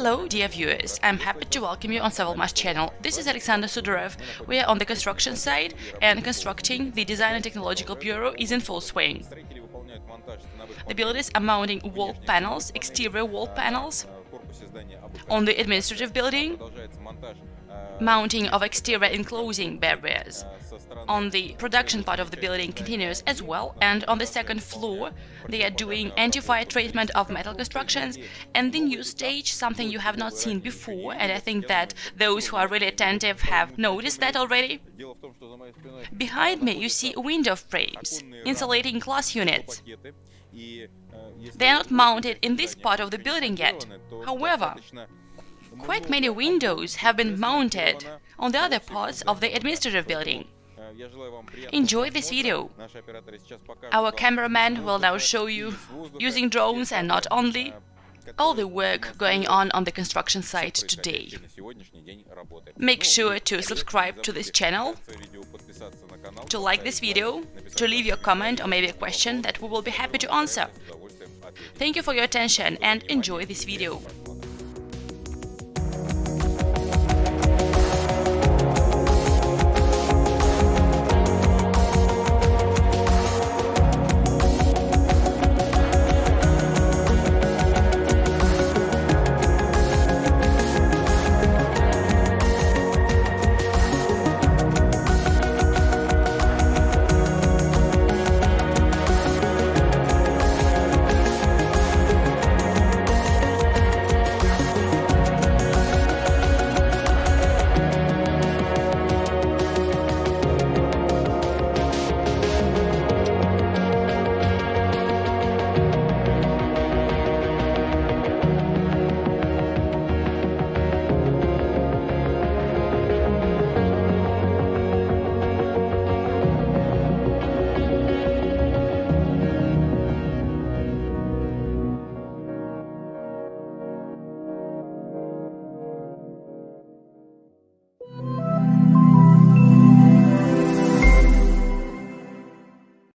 dear viewers, I'm happy to welcome you on Savalmash channel. This is Alexander Sudarev. We are on the construction site and constructing the Design and Technological Bureau is in full swing. The builders are mounting wall panels, exterior wall panels, on the administrative building, mounting of exterior enclosing barriers. On the production part of the building continues as well, and on the second floor they are doing anti-fire treatment of metal constructions, and the new stage, something you have not seen before, and I think that those who are really attentive have noticed that already. Behind me you see window frames, insulating glass units. They are not mounted in this part of the building yet. However, quite many windows have been mounted on the other parts of the administrative building. Enjoy this video. Our cameraman will now show you, using drones and not only, all the work going on on the construction site today. Make sure to subscribe to this channel, to like this video, to leave your comment or maybe a question that we will be happy to answer. Thank you for your attention and enjoy this video.